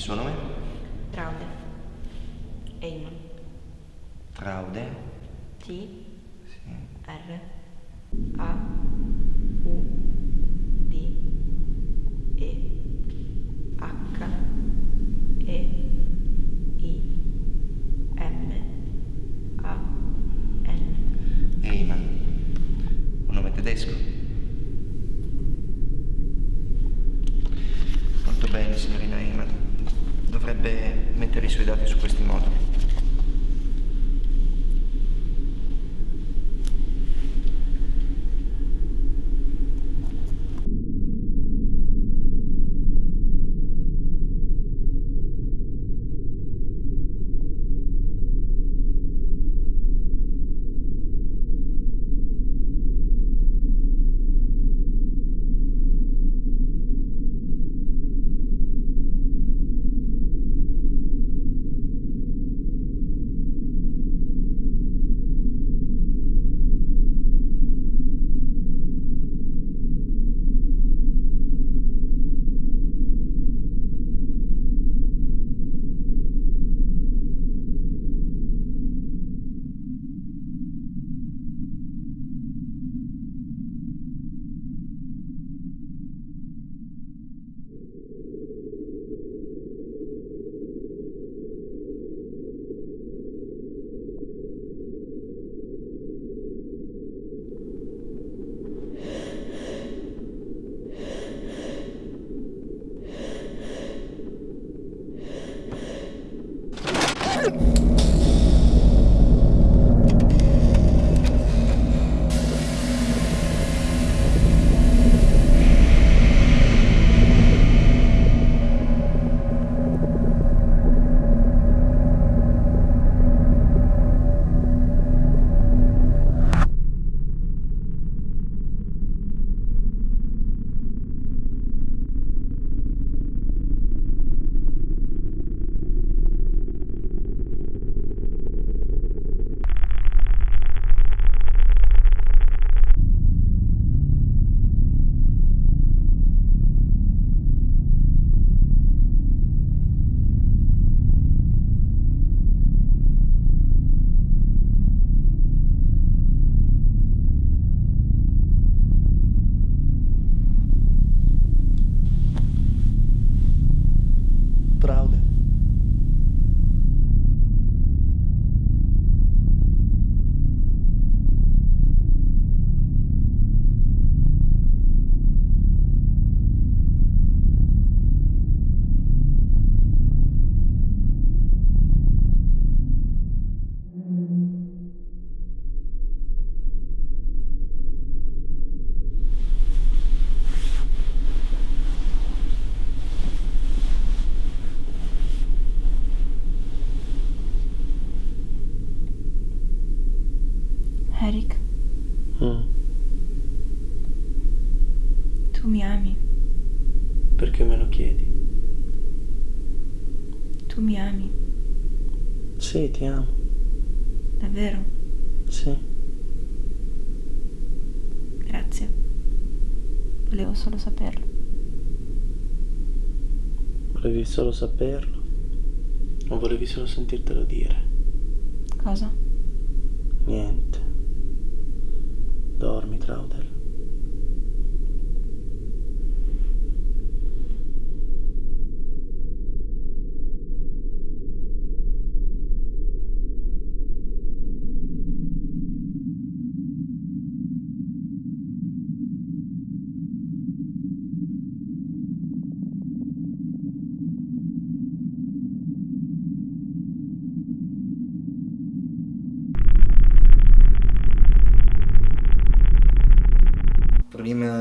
suo nome? Traude. Eamon. Traude. T. Sì. R. A. U. D. E. H. E. I. M. A. N. Eyman. Un nome tedesco. Molto bene, signorina Eyman. Dovrebbe mettere i suoi dati su questi moduli. Tu mi ami. Sì, ti amo. Davvero? Sì. Grazie. Volevo solo saperlo. Volevi solo saperlo? O volevi solo sentirtelo dire? Cosa? Niente. Dormi, Traudel.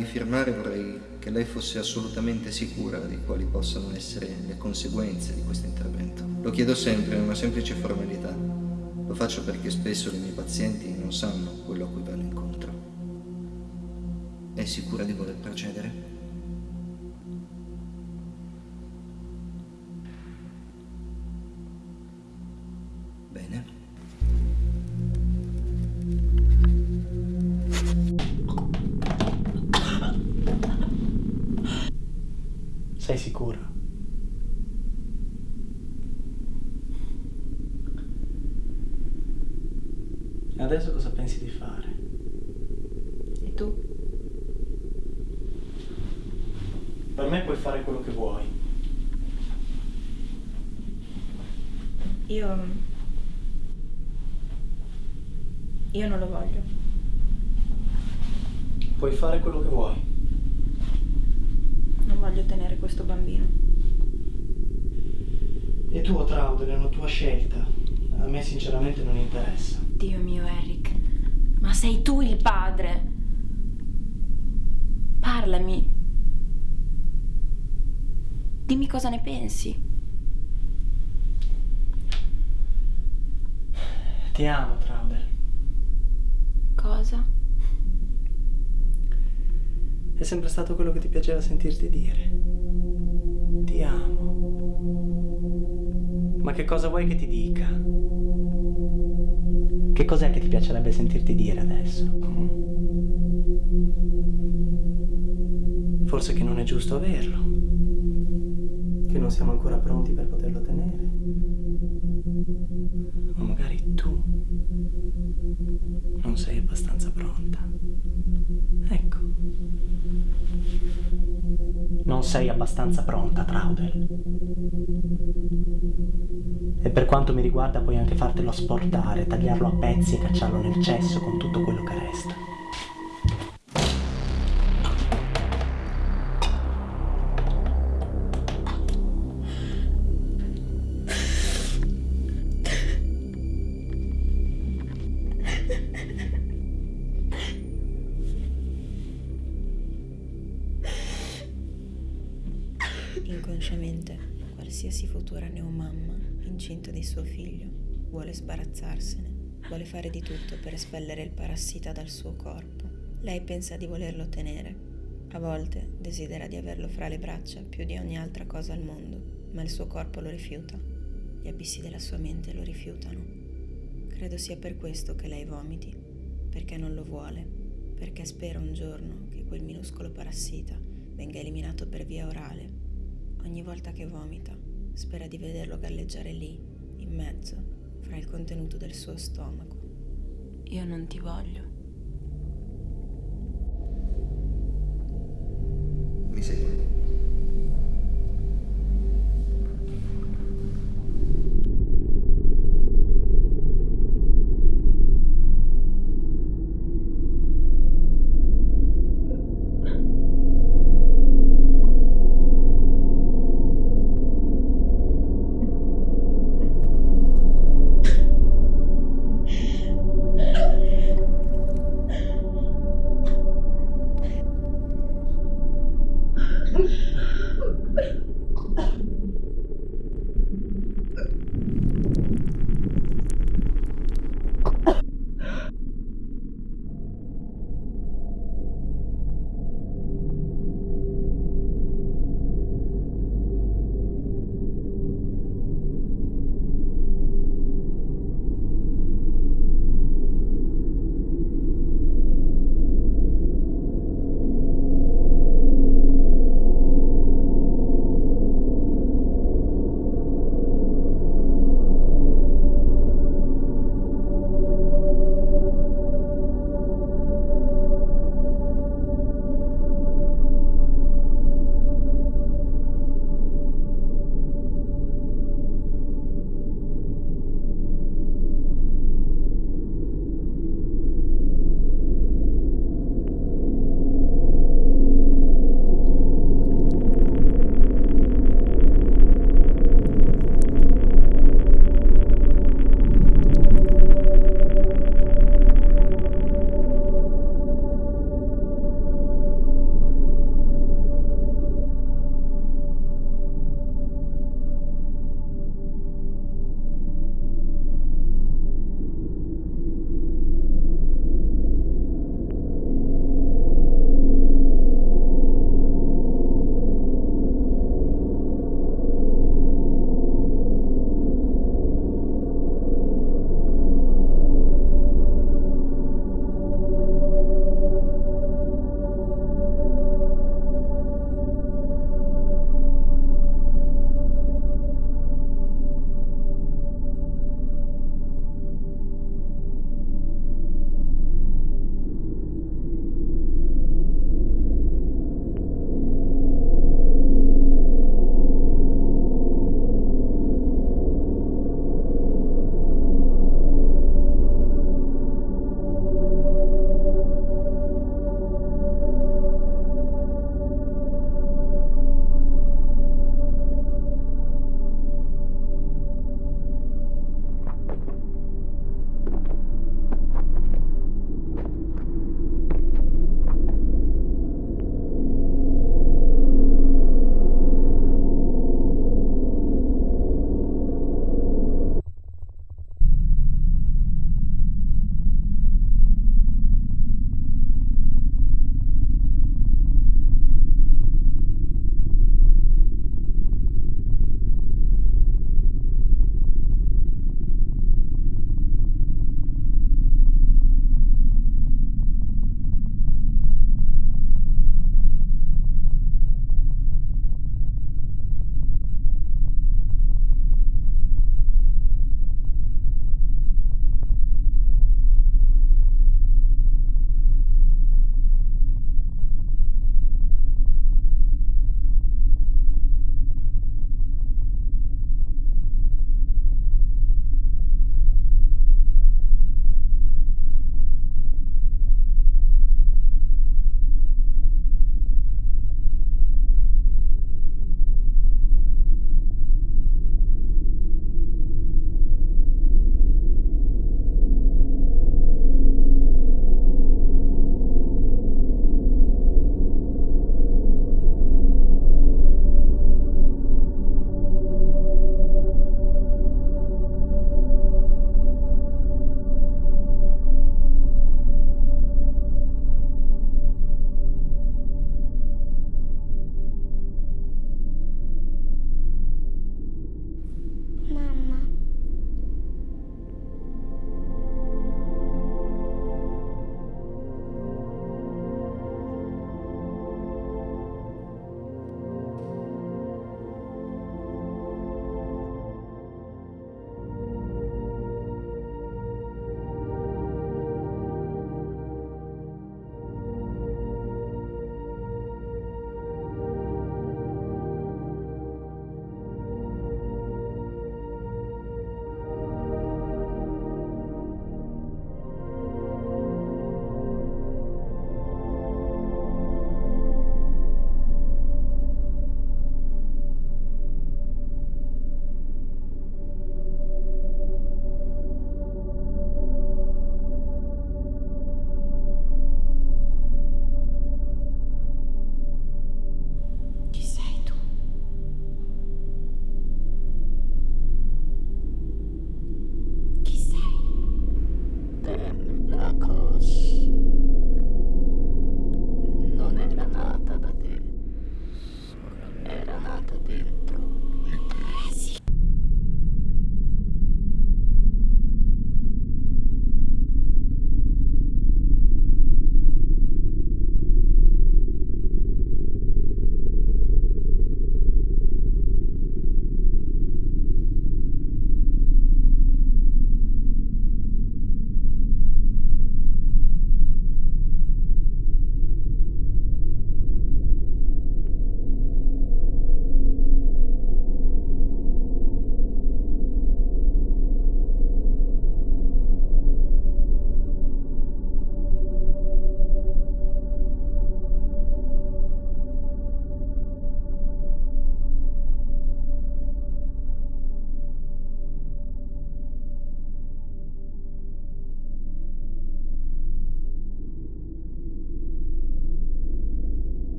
Di firmare vorrei che lei fosse assolutamente sicura di quali possano essere le conseguenze di questo intervento. Lo chiedo sempre, è una semplice formalità. Lo faccio perché spesso i miei pazienti non sanno quello a cui vanno incontro. È sicura di voler procedere? Io... Io non lo voglio. Puoi fare quello che vuoi. Non voglio tenere questo bambino. È tuo Traudel, è una tua scelta. A me sinceramente non interessa. Dio mio, Eric. Ma sei tu il padre. Parlami. Dimmi cosa ne pensi. Ti amo, Traudel. Cosa? È sempre stato quello che ti piaceva sentirti dire. Ti amo. Ma che cosa vuoi che ti dica? Che cos'è che ti piacerebbe sentirti dire adesso? Forse che non è giusto averlo. Che non siamo ancora pronti per poterlo tenere. Sei abbastanza pronta. Ecco. Non sei abbastanza pronta, Traudel. E per quanto mi riguarda puoi anche fartelo asportare, tagliarlo a pezzi e cacciarlo nel cesso con tutto quello che resta. Suo figlio, vuole sbarazzarsene, vuole fare di tutto per espellere il parassita dal suo corpo. Lei pensa di volerlo tenere. A volte desidera di averlo fra le braccia più di ogni altra cosa al mondo, ma il suo corpo lo rifiuta. Gli abissi della sua mente lo rifiutano. Credo sia per questo che lei vomiti, perché non lo vuole, perché spera un giorno che quel minuscolo parassita venga eliminato per via orale Ogni volta che vomita, spera di vederlo galleggiare lì, in mezzo, fra il contenuto del suo stomaco. Io non ti voglio.